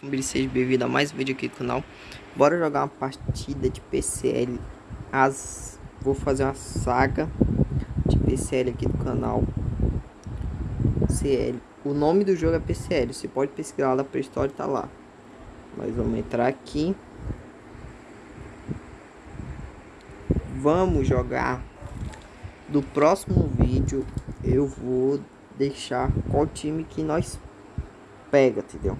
Família, seja bem-vindo a mais um vídeo aqui do canal. Bora jogar uma partida de PCL As... Vou fazer uma saga de PCL aqui do canal. CL O nome do jogo é PCL Você pode pesquisar lá pra história tá lá. Mas vamos entrar aqui. Vamos jogar. Do próximo vídeo Eu vou deixar qual time que nós pega, entendeu?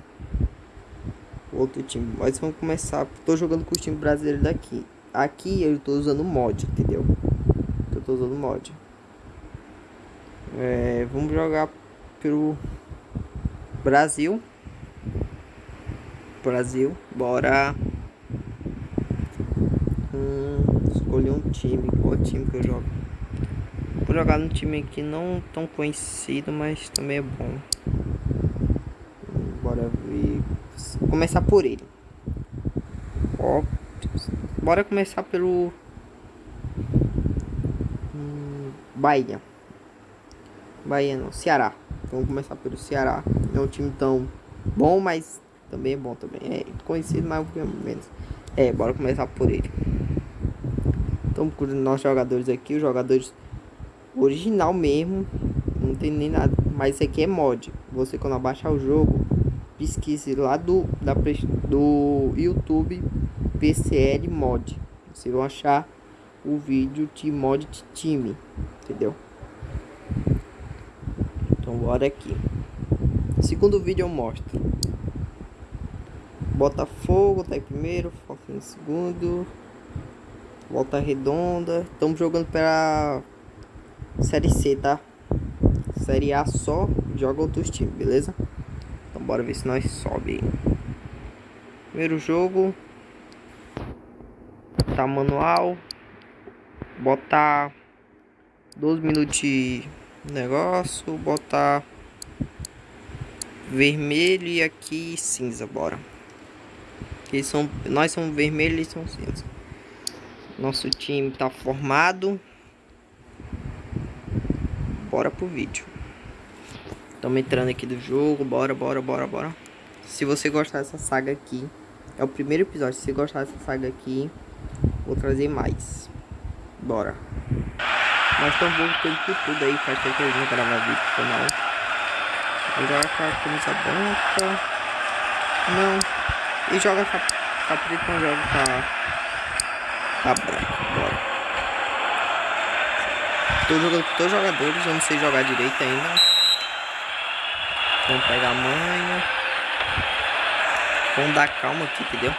Outro time. Mas vamos começar. Tô jogando com o time brasileiro daqui. Aqui eu tô usando mod, entendeu? Eu tô usando mod. É, vamos jogar pelo Brasil. Brasil, bora. Hum, escolher um time. Qual time que eu jogo? Vou jogar num time aqui não tão conhecido, mas também é bom. Bora ver começar por ele. Ó, bora começar pelo hum, Bahia. Bahia não, Ceará. Vamos começar pelo Ceará. Não é um time tão bom, mas também é bom também. É conhecido, mas menos. É, bora começar por ele. Estamos com os nossos jogadores aqui, os jogadores original mesmo. Não tem nem nada. Mas isso aqui é mod. Você quando abaixar o jogo, pesquise lá do, da, do YouTube PCL Mod. Vocês vão achar o vídeo de mod de time, entendeu? Então bora aqui. Segundo vídeo eu mostro. Botafogo tá em primeiro, Foco em segundo. Volta Redonda. Estamos jogando para Série C, tá? Série A só joga outros times, beleza? Bora ver se nós sobe. Primeiro jogo. Tá manual. Botar 12 minutos de negócio. Botar vermelho e aqui cinza, bora. Eles são, nós somos vermelho e são cinza. Nosso time tá formado. Bora pro vídeo. Estamos entrando aqui do jogo. Bora, bora, bora, bora. Se você gostar dessa saga aqui, é o primeiro episódio. Se você gostar dessa saga aqui, vou trazer mais. Bora. Nós estamos voltando por tudo aí. Faz tempo que a gente gravar vídeo no canal. Vou jogar com a camisa branca. Não. E joga com a preta, não joga com a, com a branca. Bora. Tô jogando com todos os jogadores. Eu não sei jogar direito ainda. Vamos pegar a manha. Vamos dar calma aqui, entendeu?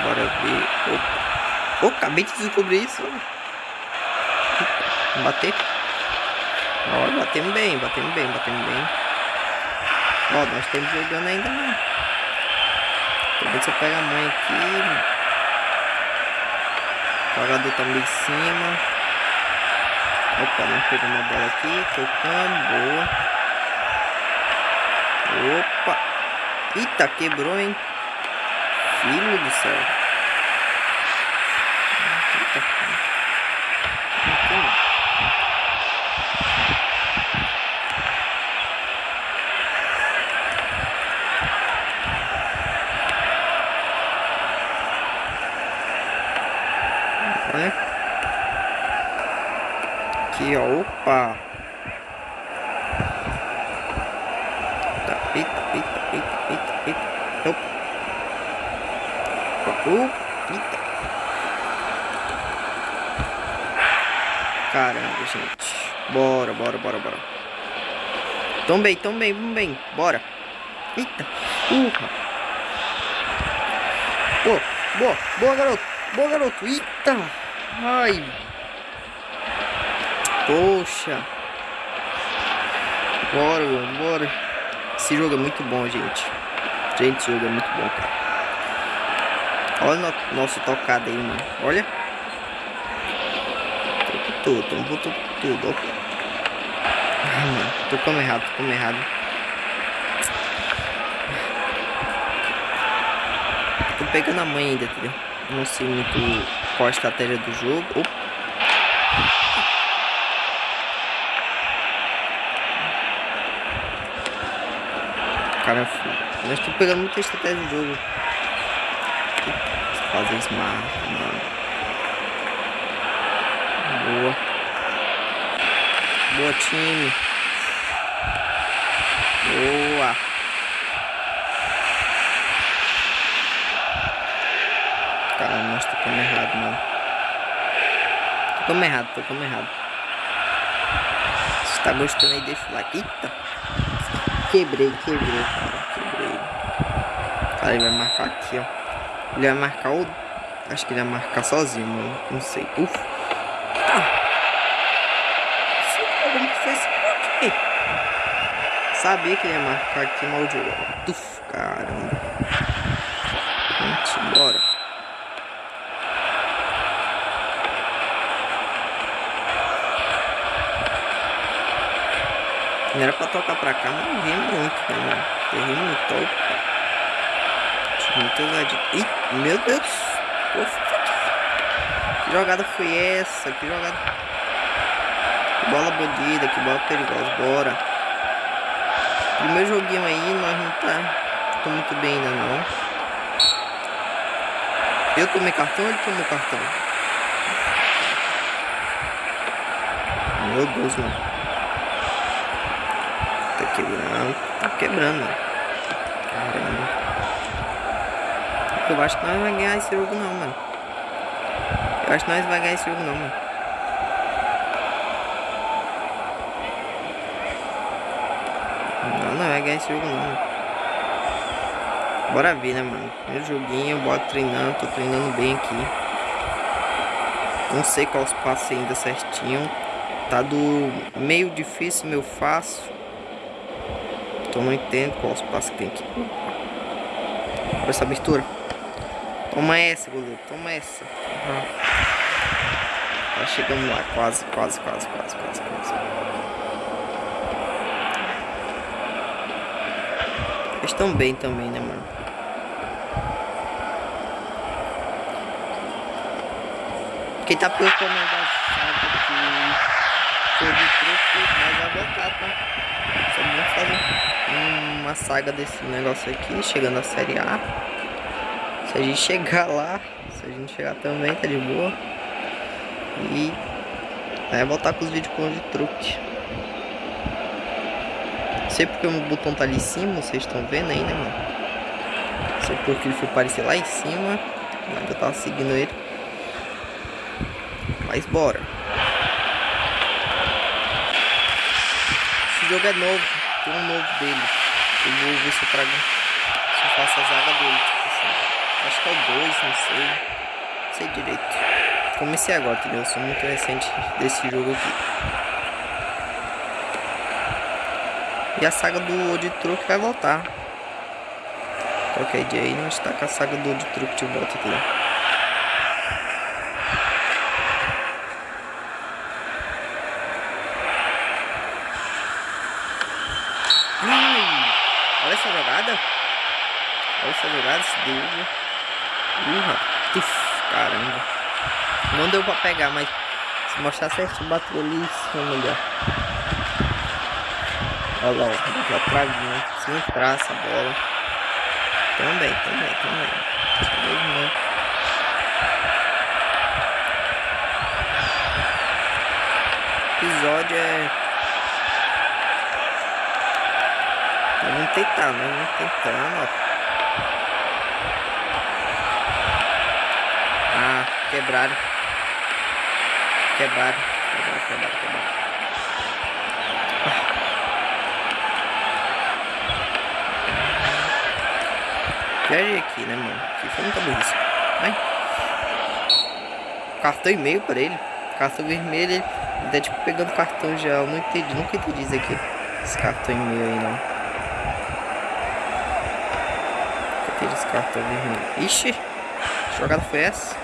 Bora ver. Opa. Oh, acabei de descobrir isso. Vamos bater. Ó, batemos bem, batemos bem, batemos bem. Ó, nós estamos jogando ainda não. Também você pega a mãe aqui. O jogador tá meio em cima. Opa, não pegou uma bola aqui. Tocando, boa. Opa! Eita, quebrou, hein? Filho do céu. Olha. Aqui, ó. Opa! Eita, eita, eita, eita, eita. Uh, eita. Caramba, gente. Bora, bora, bora, bora. Tão bem, tão bem, tão bem. Bora. Eita. Uh. Boa, boa, boa, garoto. Boa, garoto. Eita. Ai. Poxa. Bora, bora. Esse jogo é muito bom, gente. Gente, esse jogo é muito bom, cara. Olha no nosso tocado aí, mano. Olha. Tudo, tudo, tudo, tudo. Mano. Tocamos errado, tocamos errado. Tô pegando a mãe ainda, entendeu? Não sei muito qual a estratégia do jogo. Opa. Cara é Mas tô pegando muita estratégia de jogo. Fazer smart, mano. Boa. Boa, time. Boa. Caramba, nós tocamos errado, mano. Tocamos errado, tocamos errado. Se tá gostando aí, deixa o like. Eita. Quebrei, quebrei, cara. Quebrei. Cara, ele vai marcar aqui, ó. Ele vai marcar o... Acho que ele vai marcar sozinho, mano. Não sei. Ufa. Ah. Que? Sabia que ele ia marcar aqui, mal de Uf, caramba. Vamos embora. Não era pra tocar pra cá, mas errei muito, né, mano? Errei muito, opa. Muito ousadia. Ih, meu Deus. Que jogada foi essa? Que jogada... Que bola bandida, que bola perigosa. Bora. Primeiro joguinho aí, nós não tá... Tô muito bem ainda, não. Eu tomei cartão ou ele tomou cartão? Meu Deus, mano quebrando. Tá quebrando, Caramba. Eu acho que nós vamos ganhar esse jogo não, mano. Eu acho que nós vamos ganhar esse jogo não, mano. Não, não vai ganhar esse jogo não. Bora ver, né, mano. Primeiro joguinho, bora treinando. Tô treinando bem aqui. Não sei qual os passos ainda certinho. Tá do meio difícil, meio fácil. Então não entendo qual os passos que tem aqui. Olha essa abertura. Toma essa, goleiro. Toma essa. Uhum. Tá chegando lá. Quase, quase, quase, quase, quase, quase. Eles estão bem também, né, mano? Quem tá preocupado da saga que foi de truque, mas vai voltar, tá? Só vamos fazer uma saga desse negócio aqui, chegando à série A. Se a gente chegar lá, se a gente chegar também, tá de boa. E é voltar com os vídeos com de truque. Sei porque o botão tá ali em cima, vocês estão vendo aí, né, mano? Sei porque ele foi aparecer lá em cima. Mas eu tava seguindo ele. Mas bora. Esse jogo é novo. Tem um novo dele. Eu vou ver se eu trago. Se eu faço a zaga dele. Tipo assim. Acho que é o 2, não sei. Não sei direito. Comecei agora, entendeu? Eu sou muito recente desse jogo aqui. E a saga do Old Truck vai voltar. Qualquer dia aí não está com a saga do Old Truck de volta, entendeu? essa jogada. Olha essa Deus. Urra. Uf, caramba. Não deu pra pegar, mas se mostrar certinho, bateu ali em cima ali, Olha lá, ó. Já travinha. Se entrar essa bola. Também, também, também. Também, episódio é Vamos tentar, né? Vamos tentando, ó. Quebraram. Quebraram. Quebraram, quebraram, quebraram. Viajei aqui, né, mano? Aqui foi muita burrice. Vai. Cartão e meio pra ele. Cartão vermelho, ele tá tipo pegando cartão já. Eu não entendi, nunca entendi isso aqui. Esse cartão e meio aí, não. aqueles cartão vermelho. Ixi, que jogada foi essa?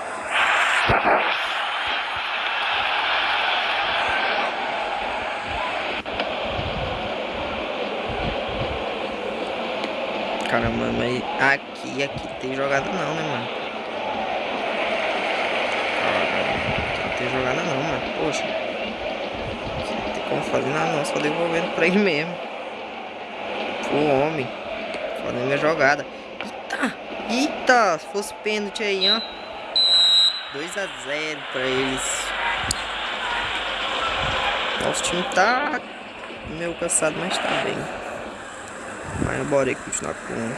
Caramba, mas aqui, aqui tem jogada não, né, mano? Não tem jogada não, mano. Poxa. Aqui não tem como fazer nada não, só devolvendo pra ele mesmo. O homem fazendo minha jogada. Eita! Eita! Se fosse pênalti aí, ó. 2 a 0 pra eles. Nosso time tá meio cansado, mas tá bem. Mas bora aí continuar com o.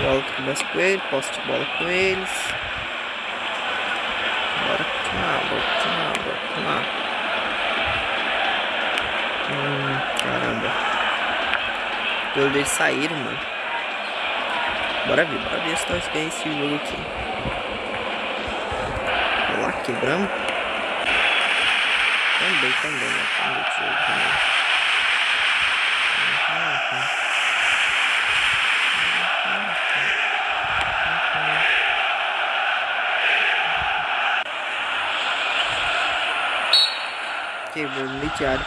Bola que conversa com ele, posso de bola com eles. Bora lá, bora lá. Hum, caramba. Os deles saíram, mano. Bora ver, bora ver se nós ganhamos esse jogo aqui. Vamos lá, quebramos. Também, também, né? Também, Quebrou no liteário.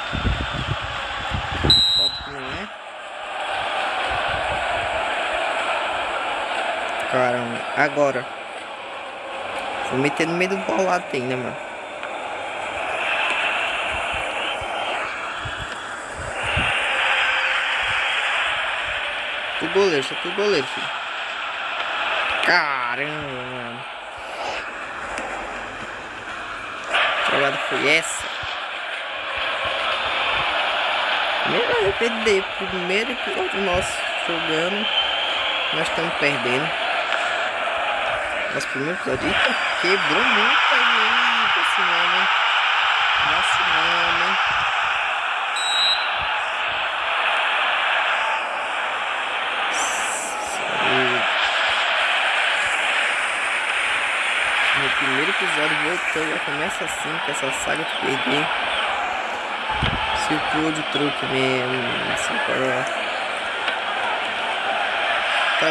Agora. Vou meter no meio do bolado né, mano? Tu goleiro, só tu goleiro, filho. Caramba, mano. Que jogada foi essa? Primeiro arrepender, primeiro episódio nosso jogando, nós estamos perdendo. Nosso primeiro episódio, eita, quebrou muito aí, esse nome. Nosso nome. No primeiro episódio voltou, já começa assim, com essa saga de perder. Círculo de truque mesmo, assim, para... Tá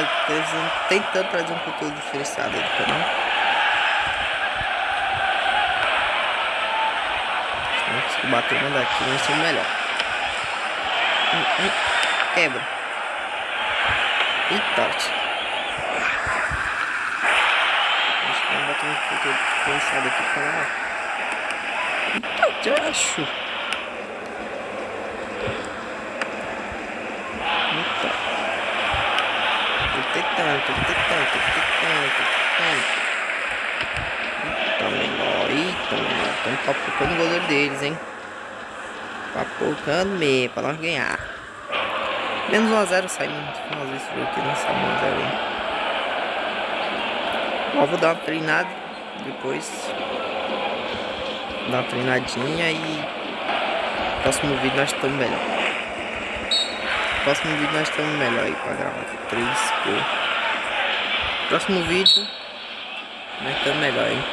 tentando trazer um conteúdo diferenciado aí do canal. Se bater uma daqui, vai ser melhor. Hum, hum. Quebra. E torte. Acho que vai bater um conteúdo diferenciado aqui para lá. Eita, eu acho. Tentando, tô tentando, tô tentando, tô tentando. Eita, menor, eita, menor. Estamos papocando o goleiro deles, hein? Papocando mesmo, pra nós ganhar. Menos 1x0 saímos no final desse jogo aqui, não saímos 1x0, hein? Ó, vou dar uma treinada depois. Dar uma treinadinha e... Próximo vídeo nós estamos melhor. Próximo vídeo nós estamos melhor aí pra gravar. 3, 4. Próximo vídeo, vai estar melhor, hein?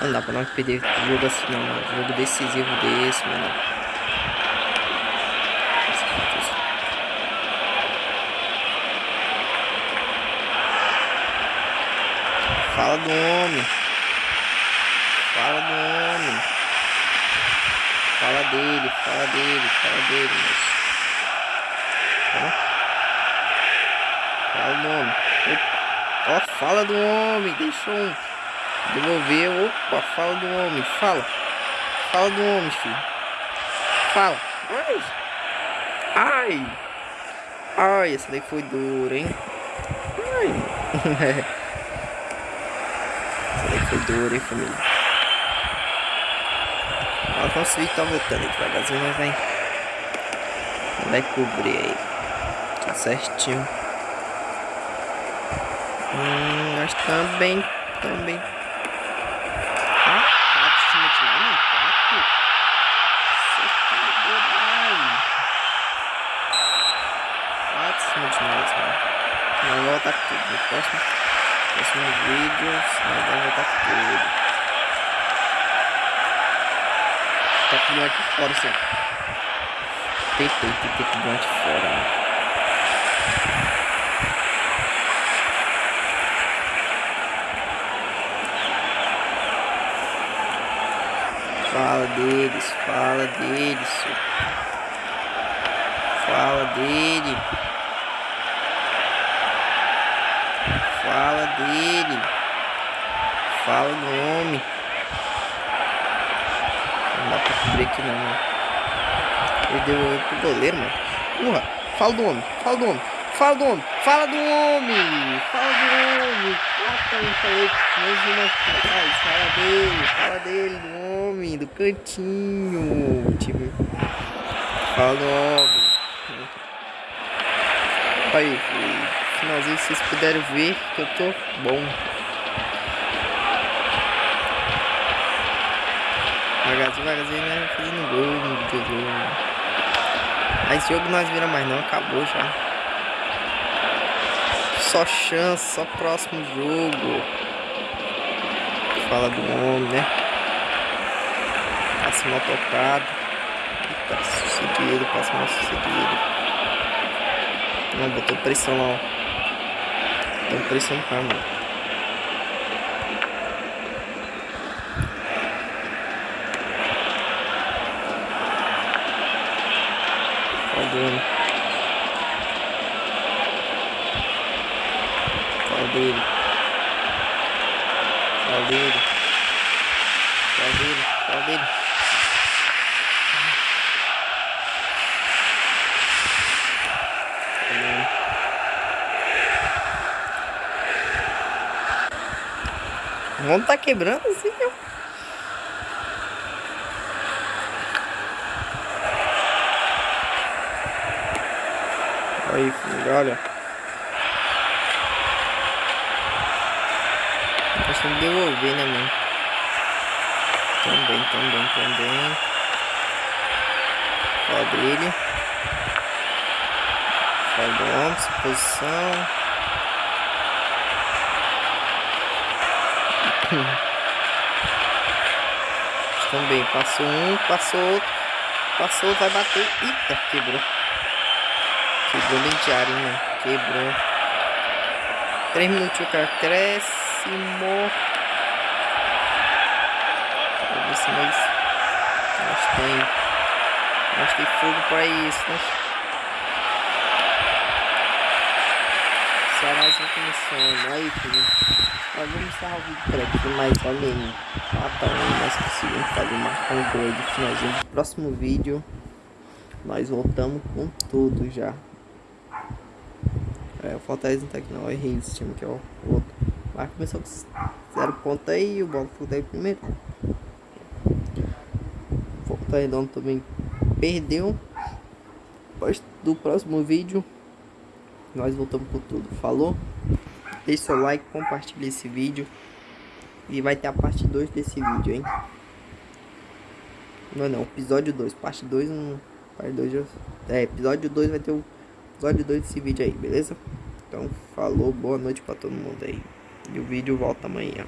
Não dá pra nós perder jogo assim não, mano. Jogo decisivo desse, mano. Fala do homem. Fala do homem. Fala dele, fala dele, fala dele, mas... Fala o nome. Ó, fala do homem. Deixa um. Devolver. Opa, fala do homem. Fala. Fala do homem, filho. Fala. Ai. Ai. Ai, essa daí foi dura, hein? Ai. foi dura, hein, família? Ó, o nosso vídeo tá voltando devagarzinho, mas vai. Vai cobrir aí. Tá certinho. Hum, também, também. Ah, cima de lá, não? Tá cima de mano. Não vai voltar tudo. No próximo, próximo vídeo, nós vamos voltar tudo. Tá com o fora, assim. Tentei, tentei com o fora, mano. Fala deles, fala deles. Fala dele. Fala dele. Fala o nome. Não dá pra cobrir aqui não, mano. Ele deu pro goleiro, mano. Porra, fala do homem, fala do homem. Fala do homem, fala do homem, fala do homem. Cata, eu falei mais uma atrás. Fala dele, fala dele, do homem, do cantinho. Time. Fala do homem. Aí, finalzinho, se vocês puderem ver que eu tô bom. Devagarzinho, devagarzinho, né? Fazendo gol, meu Deus. Mas esse jogo nós vira mais não, acabou já. Só chance, só próximo jogo. Fala do homem, né? Passe mal tocado. Eita, sucedido, passe mal sucedido. Não, botou pressão lá, ó. Botou pressão no cara, mano. Fala dele. Qual dele? Qual dele? Qual dele? Vamos tá quebrando assim, meu. Aí, filho, olha. Deixa eu devolver, né, mano? Também, também, também. Quadrilha. Quadrômetro, posição. Também, passou um, passou outro. Passou, vai bater. Eita, quebrou. Quebrou bem diário, mano. Quebrou. Três minutos o próximo. Vamos ver nós, nós tem, nós tem fogo para isso, né? Começando. Aí, filho. Nós vamos encerrar o vídeo por aqui, mas olha aí. Ah, tá, nós conseguimos fazer marcar um gol de finalzinho do próximo vídeo. Nós voltamos com tudo já. É, o Fortaleza não tá aqui não, eu errei esse time que é o outro. Mas começou com zero ponto aí o Botafogo daí primeiro. O Redondo também perdeu. Depois do próximo vídeo, nós voltamos com tudo. Falou? Deixe seu like, compartilhe esse vídeo. E vai ter a parte 2 desse vídeo, hein? Não, não, episódio 2. Parte 2, um, parte 2 É, episódio 2 vai ter o episódio 2 desse vídeo aí, beleza? Então, falou, boa noite pra todo mundo aí. E o vídeo volta amanhã.